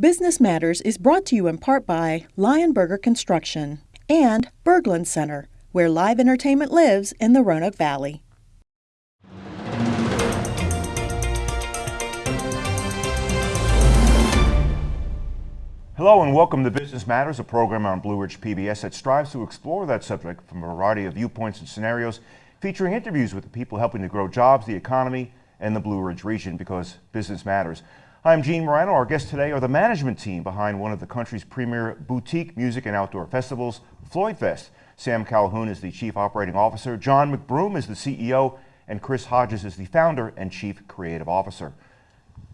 Business Matters is brought to you in part by Lionberger Construction and Berglund Center, where live entertainment lives in the Roanoke Valley. Hello and welcome to Business Matters, a program on Blue Ridge PBS that strives to explore that subject from a variety of viewpoints and scenarios, featuring interviews with the people helping to grow jobs, the economy, and the Blue Ridge region because business matters. I'm Gene Marrano. Our guests today are the management team behind one of the country's premier boutique music and outdoor festivals, Floyd Fest. Sam Calhoun is the chief operating officer, John McBroom is the CEO, and Chris Hodges is the founder and chief creative officer.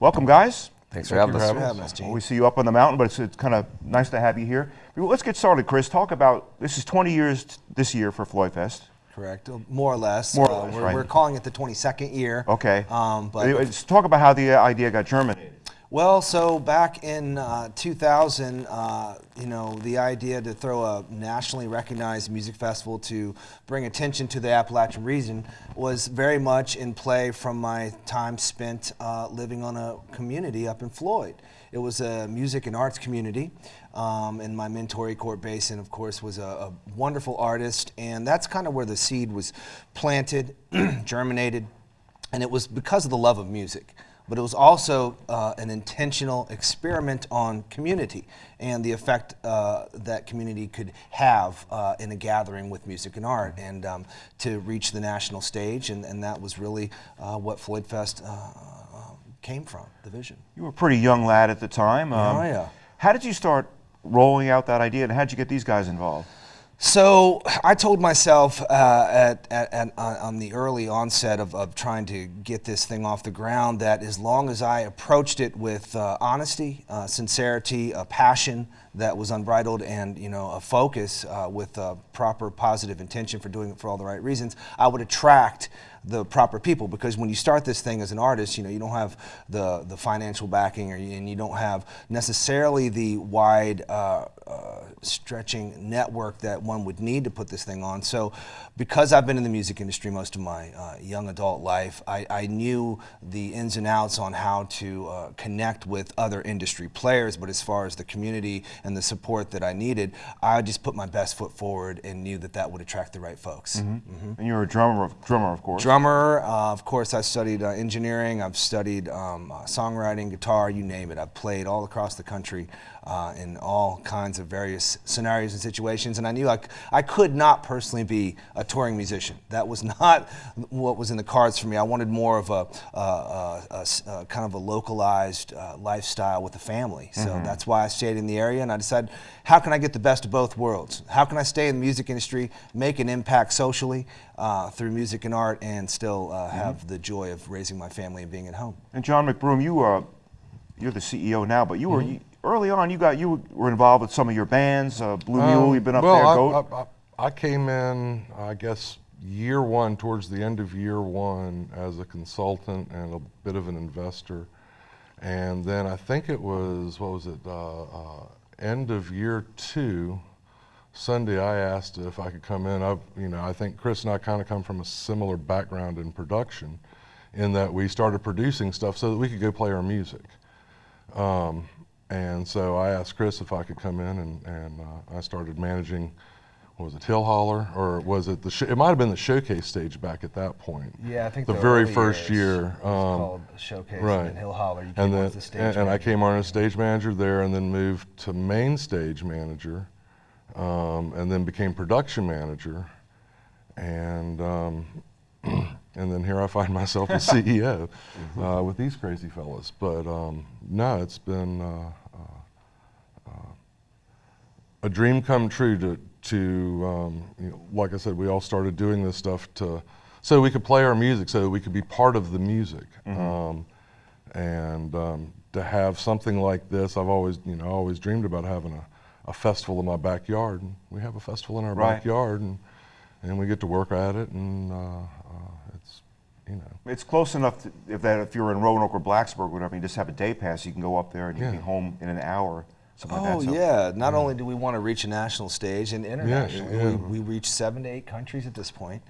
Welcome, guys. Thanks for having us. for having us, Gene. Well, we see you up on the mountain, but it's, it's kind of nice to have you here. Let's get started, Chris. Talk about this is 20 years t- this year for Floyd Fest. Correct, uh, more or less. More or Uh, we're, right. we're calling it the 22nd year. Okay. Um, but Let's talk about how the uh, idea got germinated. Well, so back in uh, 2000, uh, you know, the idea to throw a nationally recognized music festival to bring attention to the Appalachian region was very much in play from my time spent uh, living on a community up in Floyd. It was a music and arts community, um, and my mentor, Court Basin, of course, was a, a wonderful artist, and that's kind of where the seed was planted, germinated, and it was because of the love of music but it was also uh, an intentional experiment on community and the effect uh, that community could have uh, in a gathering with music and art and um, to reach the national stage and, and that was really uh, what Floyd Fest uh, uh, came from, the vision. You were a pretty young lad at the time. Um, Oh, yeah. How did you start rolling out that idea, and how did you get these guys involved? So I told myself uh, at, at, at, on the early onset of, of trying to get this thing off the ground that as long as I approached it with uh, honesty, uh, sincerity, a passion that was unbridled, and you know a focus uh, with uh, proper positive intention for doing it for all the right reasons, I would attract the proper people. Because when you start this thing as an artist, you know you don't have the the financial backing, or, and you don't have necessarily the wide uh, uh, stretching network that one would need to put this thing on. So, because I've been in the music industry most of my uh, young adult life, I, I knew the ins and outs on how to uh, connect with other industry players. But as far as the community and the support that I needed, I just put my best foot forward and knew that that would attract the right folks. And you're a drummer, of, drummer, of course. Drummer, uh, of course, I studied uh, engineering. I've studied um, uh, songwriting, guitar, you name it. I've played all across the country uh, in all kinds of various scenarios and situations. And I knew I, c- I could not personally be a touring musician. That was not what was in the cards for me. I wanted more of a, uh, uh, a s- uh, kind of a localized uh, lifestyle with a family. So that's why I stayed in the area. And I decided, how can I get the best of both worlds? How can I stay in the music industry, make an impact socially uh, through music and art, and still uh, have the joy of raising my family and being at home? And John McBroom, you uh, you're the CEO now, but you were Mm-hmm. you, early on. You got you were involved with some of your bands, uh, Blue Mule. Um, You've been up well, there, I, Goat. I, I, I came in, I guess, year one, towards the end of year one, as a consultant and a bit of an investor. And then I think it was, what was it, uh, uh, end of year two, Sunday, I asked if I could come in. I, you know, I think Chris and I kind of come from a similar background in production, in that we started producing stuff so that we could go play our music. Um, and so I asked Chris if I could come in, and, and uh, I started managing. What was it Hill Holler, or was it the? Sh- it might have been the showcase stage back at that point. Yeah, I think the, the very first year. was called um, Showcase, and right. then Hill Holler, you and then the stage and, and I came on as stage manager there, and then moved to main stage manager, um, and then became production manager, and um, and then here I find myself as CEO uh, with these crazy fellas. But um, no, it's been uh, uh, uh, a dream come true to to um, you know, like I said, we all started doing this stuff to so we could play our music, so we could be part of the music. Um, and um, to have something like this, I've always, you know, always dreamed about having a, a festival in my backyard. And we have a festival in our Right. backyard, and and we get to work at it, and uh, you know, It's close enough to, if that if you're in Roanoke or Blacksburg, or whatever, you just have a day pass. You can go up there and you can be home in an hour. something Oh like that. so- yeah! Not only do we want to reach a national stage and internationally, yeah. We, we reach seven to eight countries at this point.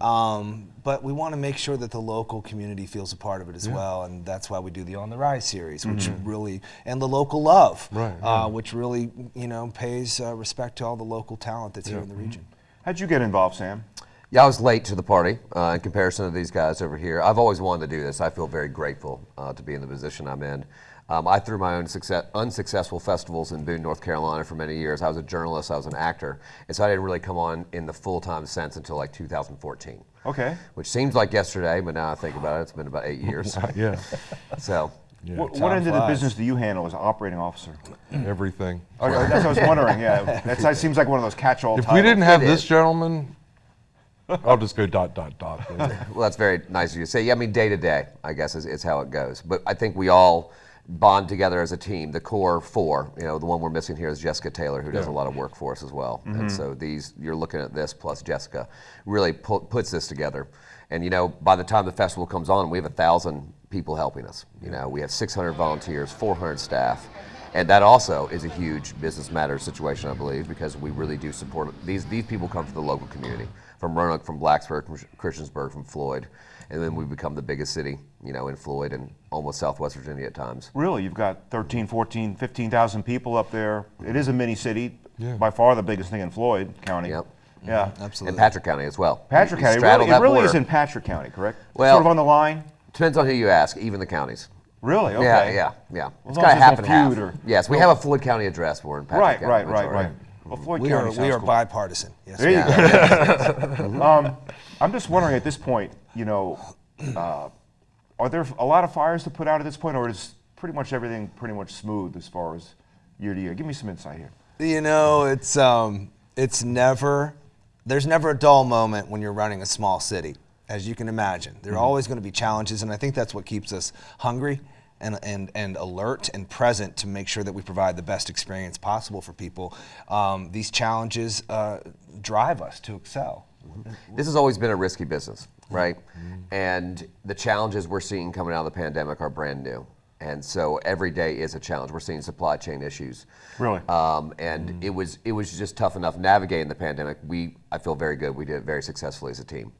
Um, but we want to make sure that the local community feels a part of it as well, and that's why we do the On the Rise series, which really and the local love, Right, uh, which really you know pays uh, respect to all the local talent that's here in the region. How'd you get involved, Sam? Yeah, I was late to the party uh, in comparison to these guys over here. I've always wanted to do this. I feel very grateful uh, to be in the position I'm in. Um, I threw my own success, unsuccessful festivals in Boone, North Carolina for many years. I was a journalist, I was an actor, and so I didn't really come on in the full time sense until like 2014. Okay. Which seems like yesterday, but now I think about it, it's been about eight years. yeah, so, What, what Time end of the business do you handle as operating officer? everything. Okay, that's what I was wondering. Yeah, that's, that seems like one of those catch-all. If we didn't have It this is. gentleman, I'll just go dot dot dot. well, that's very nice of you to say. Yeah, I mean, day to day, I guess, is, is how it goes. But I think we all bond together as a team. The core four, you know, the one we're missing here is Jessica Taylor, who does a lot of work for us as well. And mm-hmm. so these, you're looking at this plus Jessica, really pu- puts this together. And you know, by the time the festival comes on, we have a thousand people helping us. You know, we have 600 volunteers, 400 staff. And that also is a huge business matters situation, I believe, because we really do support these. These people come from the local community, from Roanoke, from Blacksburg, from Christiansburg, from Floyd, and then we become the biggest city, you know, in Floyd and almost Southwest Virginia at times. Really, you've got 13, 14, 15,000 people up there. It is a mini city, Yeah. by far the biggest thing in Floyd County. Yep. Yeah. Mm-hmm. Absolutely. And Patrick County as well. Patrick We County, straddle really, it really border. is in Patrick County, correct? Well- sort of on the line. Depends on who you ask, even the counties. Really? Okay. Yeah, yeah, yeah. As it's long kind as of half and half. or- yes, we have a Floyd County address. We're in Patrick Right, County. right, right, majority. right. Well, Floyd We County are we are cool. bipartisan. Yes. There you go. um, I'm just wondering at this point, you know, uh, are there a lot of fires to put out at this point, or is pretty much everything pretty much smooth as far as year to year? Give me some insight here. You know, it's um, it's never there's never a dull moment when you're running a small city, as you can imagine. There are always going to be challenges, and I think that's what keeps us hungry and, and, and alert and present to make sure that we provide the best experience possible for people. Um, these challenges uh, drive us to excel. This has always been a risky business, right? And the challenges we're seeing coming out of the pandemic are brand new. And so every day is a challenge. We're seeing supply chain issues. Really? Um, and it was it was just tough enough navigating the pandemic. We I feel very good. We did it very successfully as a team,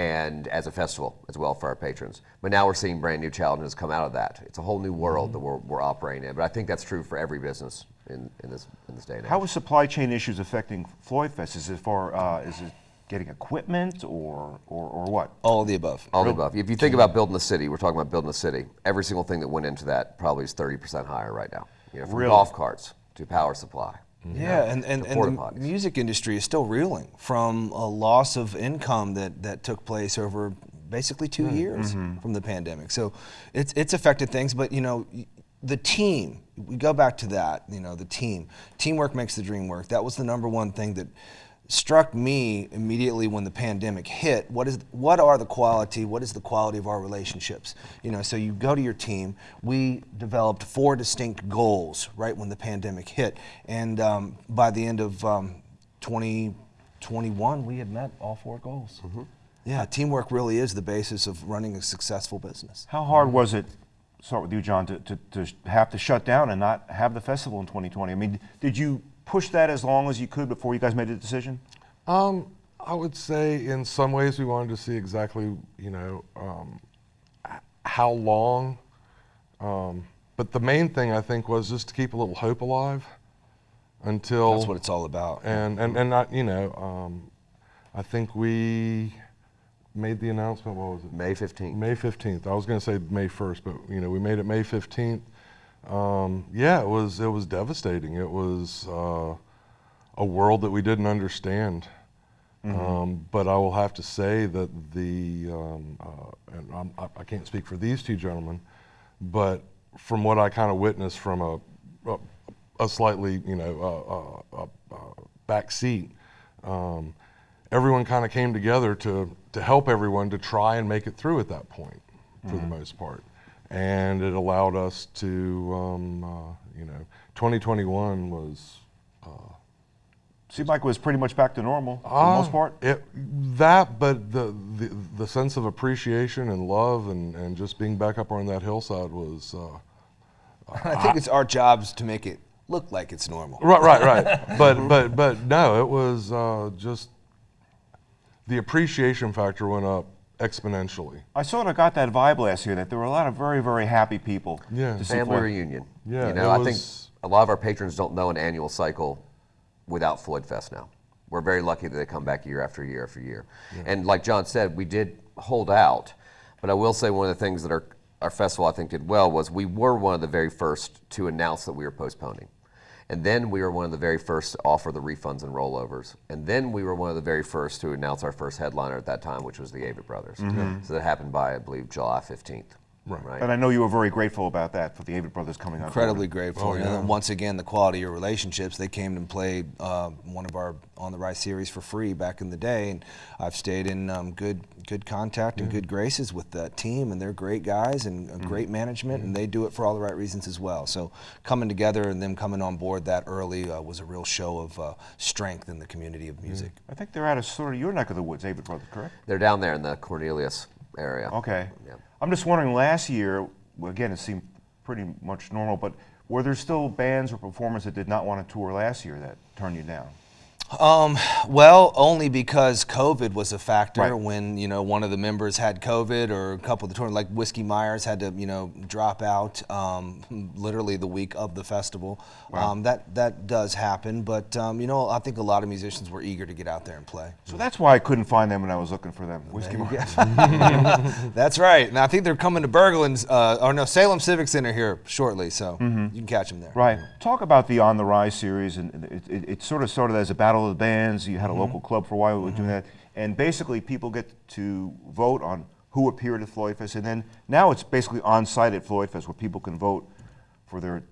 and as a festival as well for our patrons. But now we're seeing brand new challenges come out of that. It's a whole new world that we're, we're operating in. But I think that's true for every business in, in this in this day and age. How is supply chain issues affecting Floyd Fest? Is it for uh, is it getting equipment or or, or what? All of the above. All the above. If you think about building the city, we're talking about building the city. Every single thing that went into that probably is 30% higher right now. You know, from Really? golf carts to power supply. Yeah, and, and, and the potties. music industry is still reeling from a loss of income that, that took place over basically two Mm, years mm-hmm. from the pandemic. So it's, it's affected things, but you know, the team, we go back to that, you know, the team. Teamwork makes the dream work. That was the number one thing that struck me immediately when the pandemic hit. What is what are the quality? What is the quality of our relationships? You know, so you go to your team. We developed four distinct goals right when the pandemic hit, and um, by the end of um, 2021, we had met all four goals. Yeah, teamwork really is the basis of running a successful business. How hard was it? Start with you, John, to, to, to have to shut down and not have the festival in 2020. I mean, did you push that as long as you could before you guys made a decision? Um, I would say in some ways we wanted to see exactly, you know, um, how long. Um, but the main thing I think was just to keep a little hope alive until. That's what it's all about. And and and not, you know, um, I think we made the announcement. What was it? May 15th. May 15th. I was going to say May 1st, but you know, we made it May 15th. Um, yeah, it was it was devastating. It was uh, a world that we didn't understand. Um, but I will have to say that the um, uh, and I'm, I, I can't speak for these two gentlemen, but from what I kind of witnessed from a, a a slightly you know a, uh, uh, uh, back seat, um, everyone kind of came together to to help everyone to try and make it through at that point, for the most part, and it allowed us to um, uh, you know 2021 was. Seemed like it was pretty much back to normal for the Uh, most part. It, that, but the, the the sense of appreciation and love and, and just being back up on that hillside was. Uh, I think it's our jobs to make it look like it's normal. Right, right, right. but but but no, it was uh, just the appreciation factor went up exponentially. I sort of got that vibe last year that there were a lot of very, very happy people. Yeah. to Family Floyd. reunion. Yeah, You know, it I think a lot of our patrons don't know an annual cycle without Floyd Fest now. We're very lucky that they come back year after year after year. And like John said, we did hold out, but I will say one of the things that our, our festival I think did well was we were one of the very first to announce that we were postponing. And then we were one of the very first to offer the refunds and rollovers. And then we were one of the very first to announce our first headliner at that time, which was the Avett Brothers. Mm-hmm. So that happened by, I believe, July 15th. Right. And I know you were very grateful about that for the Avett Brothers coming on. Incredibly board. grateful. Oh, and then once again, the quality of your relationships. They came and played uh, one of our On the Rise series for free back in the day, and I've stayed in um, good good contact and good graces with that team, and they're great guys and uh, great management, and they do it for all the right reasons as well. So coming together and them coming on board that early uh, was a real show of uh, strength in the community of music. I think they're out of sort of your neck of the woods, Avett Brothers, correct? They're down there in the Cornelius area. Okay. Yeah. I'm just wondering, last year, again, it seemed pretty much normal, but were there still bands or performers that did not want to tour last year that turned you down? Um, well, only because COVID was a factor. Right. When you know one of the members had COVID, or a couple of the tour, like Whiskey Myers had to you know drop out um, literally the week of the festival. Um, that that does happen, but um, you know I think a lot of musicians were eager to get out there and play. So that's why I couldn't find them when I was looking for them. Whiskey Mart. That's right, and I think they're coming to Berglund's, uh, or no Salem Civic Center here shortly, so you can catch them there. Right. Talk about the On the Rise series, and it, it, it sort of started as a battle of the bands. You had a local club for a while. We were doing that, and basically people get to vote on who appeared at Floyd Fest, and then now it's basically on site at Floyd Fest where people can vote for their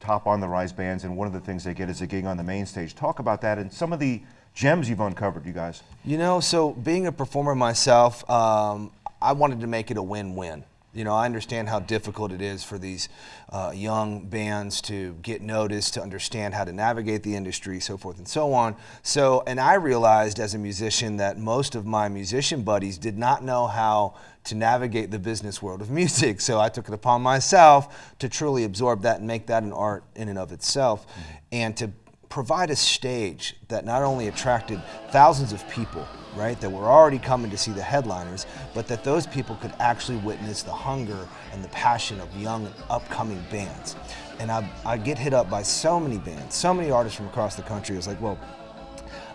top on the rise bands, and one of the things they get is a gig on the main stage. Talk about that and some of the gems you've uncovered, you guys. You know, so being a performer myself, um, I wanted to make it a win-win. You know, I understand how difficult it is for these uh, young bands to get noticed, to understand how to navigate the industry, so forth and so on. So, and I realized as a musician that most of my musician buddies did not know how to navigate the business world of music. So I took it upon myself to truly absorb that and make that an art in and of itself, and to provide a stage that not only attracted thousands of people, right, that were already coming to see the headliners, but that those people could actually witness the hunger and the passion of young and upcoming bands. And I, I get hit up by so many bands, so many artists from across the country. It's like, well,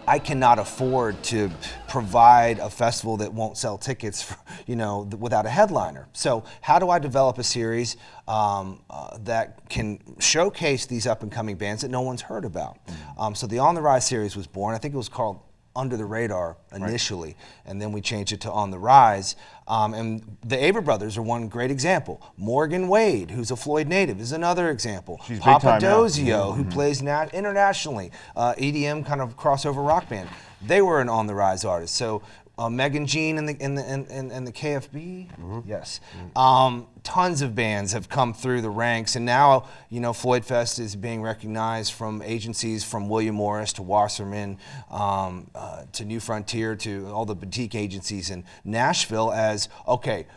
I cannot afford to provide a festival that won't sell tickets, for, you know, th- without a headliner. So how do I develop a series um, uh, that can showcase these up and coming bands that no one's heard about? Um, so the On the Rise series was born. I think it was called Under the Radar initially, and then we changed it to On the Rise. Um, and the Avett brothers are one great example. Morgan Wade, who's a Floyd native, is another example. She's big Papa time now. Dozio, who plays nat- internationally, uh, EDM kind of crossover rock band. They were an on the rise artist. So uh, Megan Jean and the and the and, and, and the KFB, yes. Um, tons of bands have come through the ranks, and now you know Floyd Fest is being recognized from agencies from William Morris to Wasserman um, uh, to New Frontier to all the boutique agencies in Nashville as okay.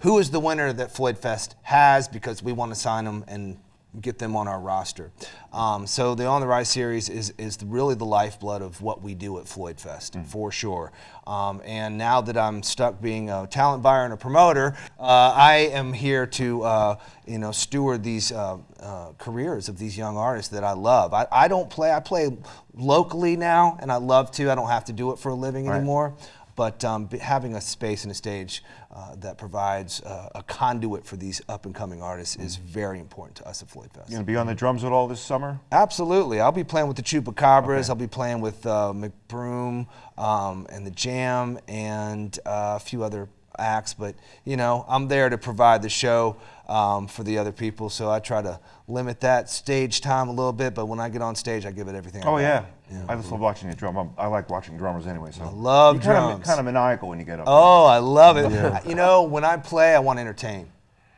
Who is the winner that Floyd Fest has? Because we want to sign them and get them on our roster. Um, so the On the Rise series is, is really the lifeblood of what we do at Floyd Fest, for sure. Um, and now that I'm stuck being a talent buyer and a promoter, uh, I am here to uh, you know steward these uh, uh, careers of these young artists that I love. I, I don't play. I play locally now, and I love to. I don't have to do it for a living Right. anymore. But um, having a space and a stage uh, that provides uh, a conduit for these up and coming artists is very important to us at Floyd Fest. You gonna be on the drums at all this summer? Absolutely. I'll be playing with the Chupacabras. I'll be playing with uh, McBroom um, and the Jam and uh, a few other acts. But, you know, I'm there to provide the show um, for the other people. So I try to limit that stage time a little bit. But when I get on stage, I give it everything I Oh got. yeah. I just love watching you drum. I like watching drummers anyway. So I love you kinda. Kind of maniacal when you get up. Oh, I love it. You know, when I play, I want to entertain.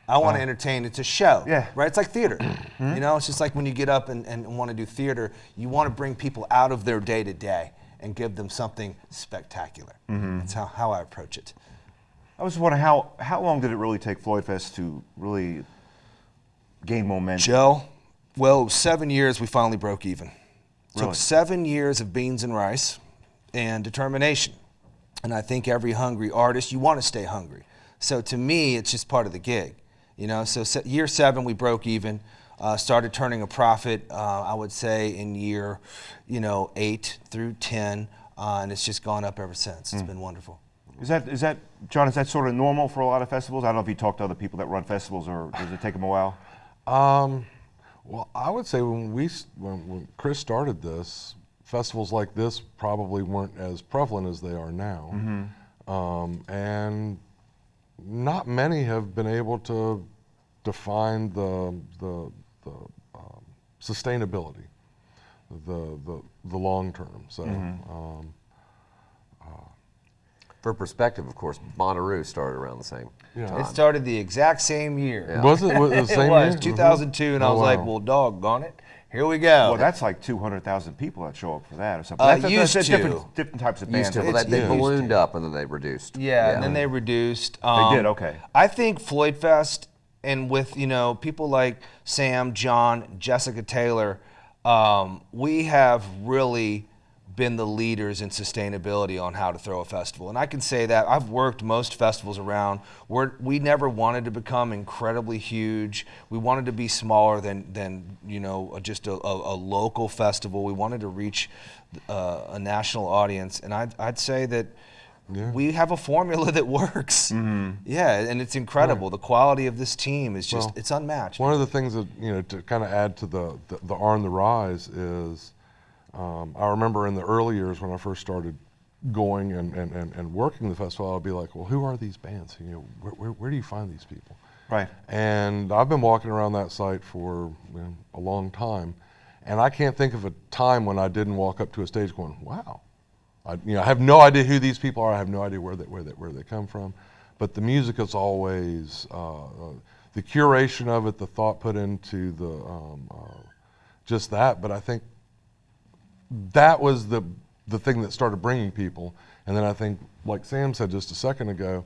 I want to uh-huh. entertain. It's a show. Yeah. Right? It's like theater. Hmm? You know, it's just like when you get up and, and want to do theater, you want to bring people out of their day to day and give them something spectacular. Mm-hmm. That's how, how I approach it. I was wondering how how long did it really take Floyd Fest to really gain momentum? Joe, Well, seven years we finally broke even. Really? Took seven years of beans and rice and determination. And I think every hungry artist, you want to stay hungry. So to me, it's just part of the gig. You know, so se- year seven we broke even. Uh, started turning a profit. Uh, I would say in year, you know, eight through ten, uh, and it's just gone up ever since. It's been wonderful. Is that is that John? Is that sort of normal for a lot of festivals? I don't know if you talk to other people that run festivals, or does it take them a while? Um, well, I would say when we when, when Chris started this, festivals like this probably weren't as prevalent as they are now, um, and not many have been able to define the the, the um, sustainability, the the the long term. So. Um, For perspective, of course, Bonnaroo started around the same Yeah. time. It started the exact same year. Was it was the same it was year? 2002, and I Oh, was like, wow. "Well, doggone it, here we go." Well, that's like 200,000 people that show up for that, or something. Uh, that's, that's used different, to. different types of Used bands. to, well, It's- they, they yeah. ballooned up and then they reduced. Yeah, and then they reduced. They did, Um, okay. I think Floyd Fest, and with you know people like Sam, John, Jessica Taylor, um, we have really been the leaders in sustainability on how to throw a festival. And I can say that I've worked most festivals around. We're, we never wanted to become incredibly huge. We wanted to be smaller than than you know just a, a, a local festival. We wanted to reach uh, a national audience, and I'd, I'd say that we have a formula that works. Yeah, and it's incredible. The quality of this team is just, Well, it's unmatched. One of the things that you know to kind of add to the the, the R and the rise is, um, I remember in the early years when I first started going and, and, and, and working the festival, I'd be like, well, who are these bands? You know, where, where, where do you find these people? Right. And I've been walking around that site for you know, a long time, and I can't think of a time when I didn't walk up to a stage going, wow. I, you know, I have no idea who these people are. I have no idea where they, where they, where they come from. But the music is always, uh, uh, the curation of it, the thought put into the, um, uh, just that. But I think that was the, the thing that started bringing people. And then I think, like Sam said just a second ago,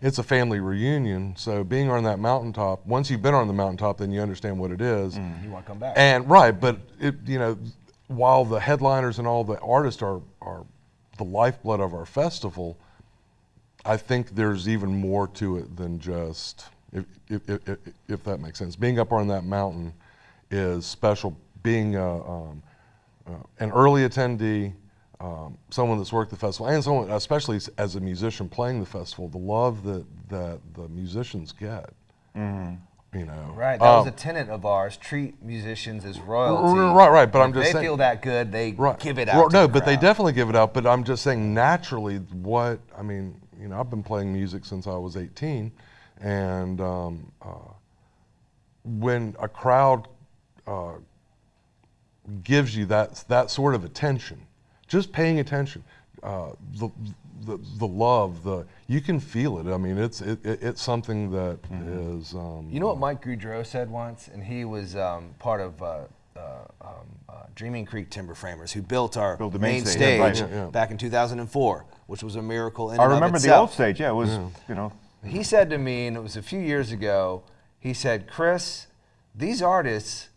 it's a family reunion. So being on that mountaintop, once you've been on the mountaintop, then you understand what it is. you want to come back. And right, but it, you know, while the headliners and all the artists are are the lifeblood of our festival, I think there's even more to it than just if if, if, if, if that makes sense. Being up on that mountain is special. Being a, um, uh, an early attendee, um, someone that's worked the festival, and someone, especially as a musician playing the festival, the love that that the musicians get. You know, Right, that was Um, a tenet of ours. Treat musicians as royalty. right, right, but I'm If just they saying- feel that good, they right. give it out. Well, no, the but they definitely give it out. But I'm just saying, naturally, what I mean, you know, I've been playing music since I was 18, and um, uh, when a crowd uh, gives you that that sort of attention, just paying attention, uh, the, the the love, the you can feel it. I mean, it's it, it, it's something that is. Um, You know what Mike Goudreau said once, and he was um, part of uh, uh, um, uh, Dreaming Creek Timber Framers, who built our Built the main, main stage, stage, yeah, right. Yeah, yeah. back in 2004, which was a miracle in I and of remember the itself. old stage. Yeah, it was, you know, He said to me, and it was a few years ago, he said, Chris, these artists,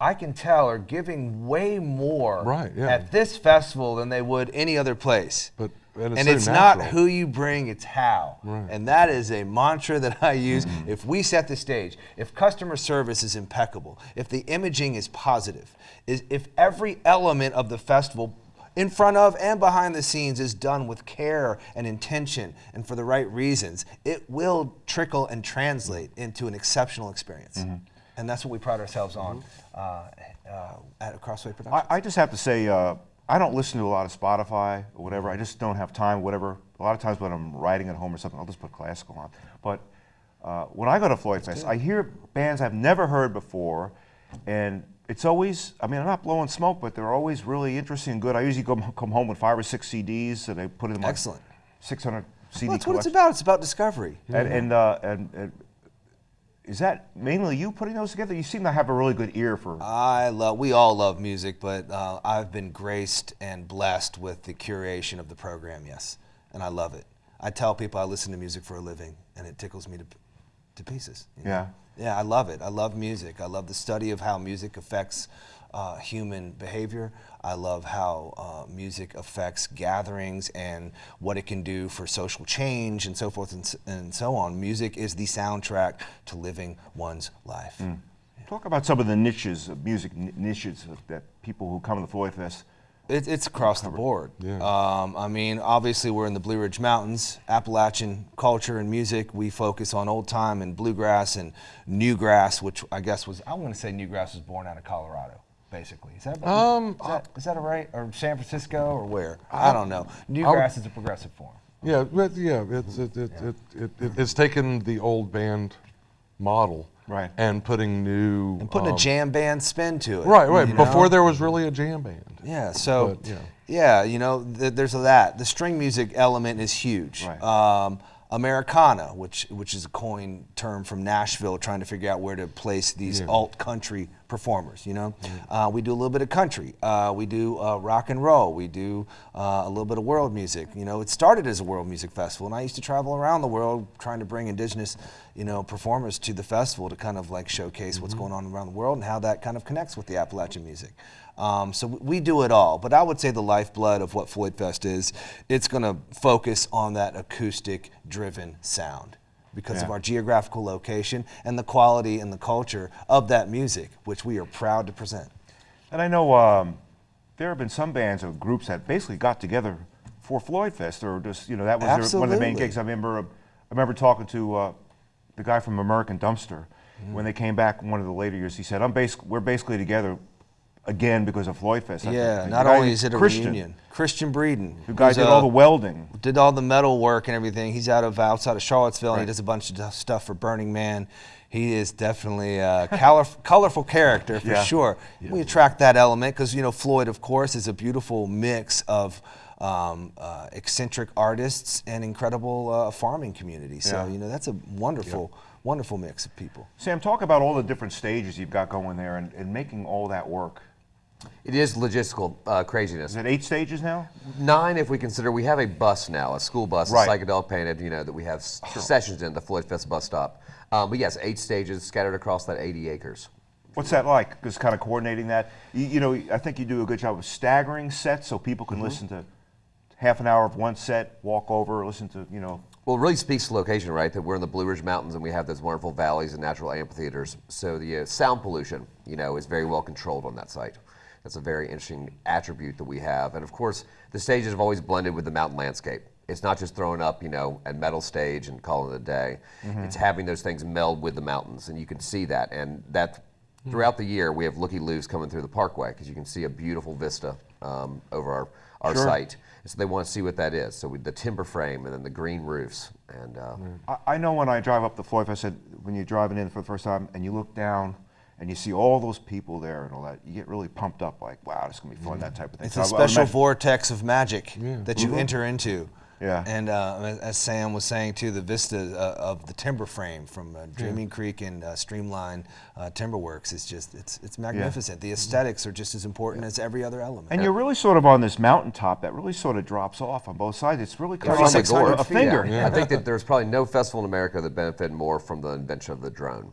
I can tell, are giving way more Right, yeah. at this festival than they would any other place. But- and it's and so it's not who you bring, it's how. And that is a mantra that I use. Mm-hmm. If we set the stage, if customer service is impeccable, if the imaging is positive, is if every element of the festival in front of and behind the scenes is done with care and intention and for the right reasons, it will trickle and translate into an exceptional experience. Mm-hmm. And that's what we pride ourselves on uh, uh, at Crossway Productions. I, I just have to say, uh, I don't listen to a lot of Spotify or whatever. I just don't have time, whatever. A lot of times when I'm writing at home or something, I'll just put classical on. But uh, when I go to Floyd Fest, I hear bands I've never heard before, and it's always, I mean, I'm not blowing smoke, but they're always really interesting and good. I usually go, come home with five or six CDs, and I put in my Excellent. 600 CD well, that's what it's about. It's about discovery. And, and, uh, and, and is that mainly you putting those together? You seem to have a really good ear for. I love. We all love music, but uh, I've been graced and blessed with the curation of the program. Yes, and I love it. I tell people I listen to music for a living, and it tickles me to, to pieces. you know? Yeah. Yeah, I love it. I love music. I love the study of how music affects uh, human behavior. I love how uh, music affects gatherings and what it can do for social change and so forth and, and so on. Music is the soundtrack to living one's life. Talk about some of the niches of music n- niches of- that people who come to the Floyd Fest. It, it's across the board. Yeah. Um, I mean, obviously, we're in the Blue Ridge Mountains, Appalachian culture and music. We focus on old time and bluegrass and newgrass, which I guess was, I want to say newgrass was born out of Colorado, basically. Is that, Um, is that, is that right? Or San Francisco or where? I don't know. Newgrass is a progressive form. Yeah, but yeah, it's it, it, it, it, it, it's taken the old band model Right. and putting new And putting um, a jam band spin to it. right, right. Before know? there was really a jam band. Yeah, so But, yeah. yeah, you know, th- there's that. The string music element is huge. Right. Um, Americana, which which is a coined term from Nashville, trying to figure out where to place these Yeah. alt country performers. You know, uh, we do a little bit of country, uh, we do uh, rock and roll, we do uh, a little bit of world music. You know, it started as a world music festival, and I used to travel around the world trying to bring indigenous, you know, performers to the festival to kind of like showcase what's going on around the world and how that kind of connects with the Appalachian music. Um, so we do it all, but I would say the lifeblood of what Floyd Fest is, it's going to focus on that acoustic-driven sound because of our geographical location and the quality and the culture of that music, which we are proud to present. And I know um, there have been some bands or groups that basically got together for Floyd Fest, or just you know that was their, one of the main gigs. I remember, I remember talking to uh, the guy from American Dumpster Mm-hmm. when they came back one of the later years. He said, "I'm basic, we're basically together again because of Floyd Fest." I Yeah, not only is it a Christian, reunion. Christian Breeden, The guy did uh, all the welding. did all the metal work and everything. He's out of outside of Charlottesville, and he does a bunch of stuff for Burning Man. He is definitely a color, colorful character for Yeah. sure. We attract that element because you know Floyd, of course, is a beautiful mix of um, uh, eccentric artists and incredible uh, farming community. So Yeah. you know that's a wonderful, wonderful mix of people. Sam, talk about all the different stages you've got going there and, and making all that work. It is logistical uh, craziness. Is it eight stages now? Nine, if we consider, we have a bus now, a school bus, Right. a psychedelic painted, you know, that we have sessions in the Floyd Fest bus stop. Um, but yes, eight stages scattered across that 80 acres. What's that like? Just kind of coordinating that. You, you know, I think you do a good job of staggering sets so people can listen to half an hour of one set, walk over, listen to you know. Well, it really speaks to location, right? That we're in the Blue Ridge Mountains and we have those wonderful valleys and natural amphitheaters. So the uh, sound pollution, you know, is very well controlled on that site. That's a very interesting attribute that we have. And of course, the stages have always blended with the mountain landscape. It's not just throwing up, you know, a metal stage and calling it a day. It's having those things meld with the mountains, and you can see that. And that throughout the year, we have looky loos coming through the parkway because you can see a beautiful vista um, over our, our Sure. site. And so they want to see what that is. So we, the timber frame and then the green roofs. And uh, I, I know when I drive up the Floyd, I said when you're driving in for the first time and you look down and you see all those people there and all that, you get really pumped up. Like, wow, this is gonna be fun. That type of thing. It's So a I- I special imagine- vortex of magic that Mm-hmm. you enter into. Yeah. And uh, as- as Sam was saying too, the vista uh, of the timber frame from uh, Dreaming Creek and uh, Streamline uh, Timberworks is just it's it's magnificent. The aesthetics are just as important as every other element. And you're really sort of on this mountaintop that really sort of drops off on both sides. It's really kind of From the 3,600 gorge. a finger. Yeah. I think that there's probably no festival in America that benefited more from the invention of the drone.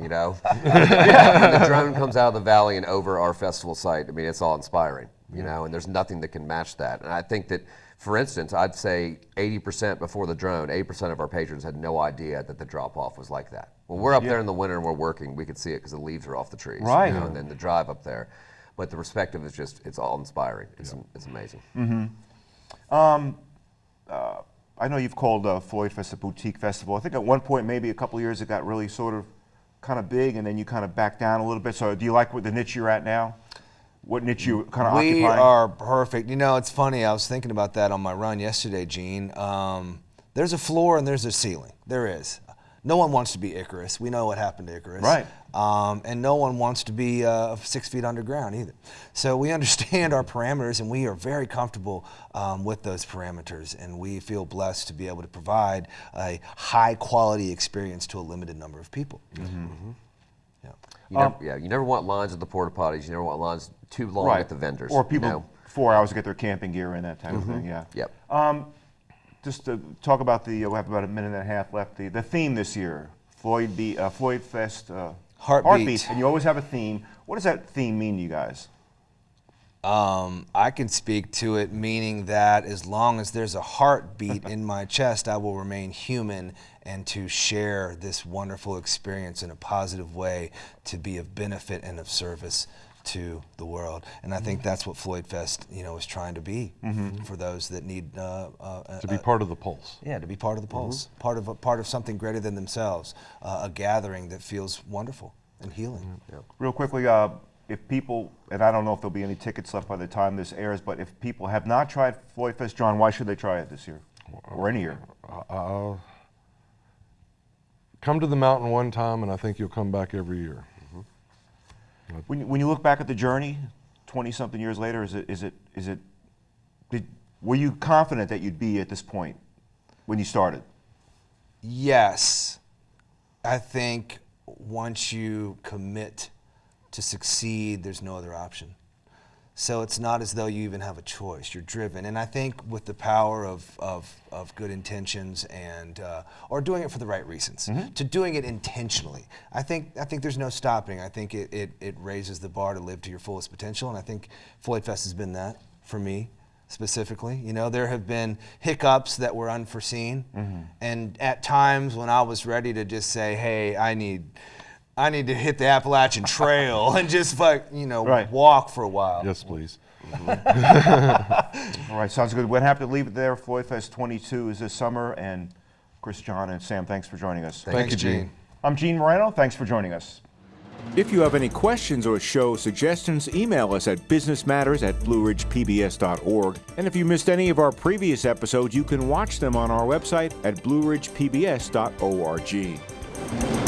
You know, yeah, when the drone comes out of the valley and over our festival site. I mean, it's all inspiring. You know, and there's nothing that can match that. And I think that, for instance, I'd say 80% before the drone, 80% of our patrons had no idea that the drop off was like that. When we're up there in the winter and we're working, we could see it because the leaves are off the trees. you Right. know, and then the drive up there. But the perspective is just, it's all inspiring. It's, it's amazing. Mm-hmm. Um, uh, I know you've called uh, Floyd Fest a boutique festival. I think at one point, maybe a couple of years, it got really sort of kind of big, and then you kind of back down a little bit. So, do you like what the niche you're at now? What niche you kind of occupy? we occupying? are perfect. You know, it's funny. I was thinking about that on my run yesterday, Gene. Um, there's a floor and there's a ceiling. There is. No one wants to be Icarus. We know what happened to Icarus. Right. Um, and no one wants to be uh, six feet underground either. So we understand our parameters and we are very comfortable um, with those parameters. And we feel blessed to be able to provide a high quality experience to a limited number of people. Mm-hmm. Yeah. You never, yeah, you never want lines at the porta potties. You never want lines too long right. at the vendors. Or you people know? four hours to get their camping gear in, that type of thing. Yeah. Yep. Um, just to talk about the, uh, we have about a minute and a half left. The, the theme this year, Floyd Be- uh, Floyd Fest uh, Heartbeat. and you always have a theme. What does that theme mean to you guys? Um, I can speak to it, meaning that as long as there's a heartbeat in my chest, I will remain human and to share this wonderful experience in a positive way to be of benefit and of service to the world. And I think that's what Floyd Fest, you know, is trying to be for those that need uh, uh, To be part of the pulse. yeah, to be part of the pulse, part of a, part of something greater than themselves, uh, a gathering that feels wonderful and healing. Real quickly, uh, if people, and I don't know if there'll be any tickets left by the time this airs, but if people have not tried Floyd Fest, John, why should they try it this year or any year? Uh, come to the mountain one time, and I think you'll come back every year. When, you- when you look back at the journey, 20 something years later, is it, is it, is it, did, were you confident that you'd be at this point when you started? Yes, I think once you commit to succeed, there's no other option. So it's not as though you even have a choice. You're driven, and I think with the power of of, of good intentions and uh, or doing it for the right reasons, to doing it intentionally. I think I think there's no stopping. I think it, it it raises the bar to live to your fullest potential, and I think Floyd Fest has been that for me specifically. You know, there have been hiccups that were unforeseen, and at times when I was ready to just say, "Hey, I need." I need to hit the Appalachian Trail and just like you know Right. walk for a while. Yes, please. Mm-hmm. All right, sounds good. We're happy to leave it there. Floyd Fest 22 is this summer, and Chris, John, and Sam, thanks for joining us. Thanks, you, Gene. Gene. I'm Gene Marrano. Thanks for joining us. If you have any questions or show suggestions, email us at businessmatters at blueridgepbs.org. And if you missed any of our previous episodes, you can watch them on our website at blueridgepbs.org.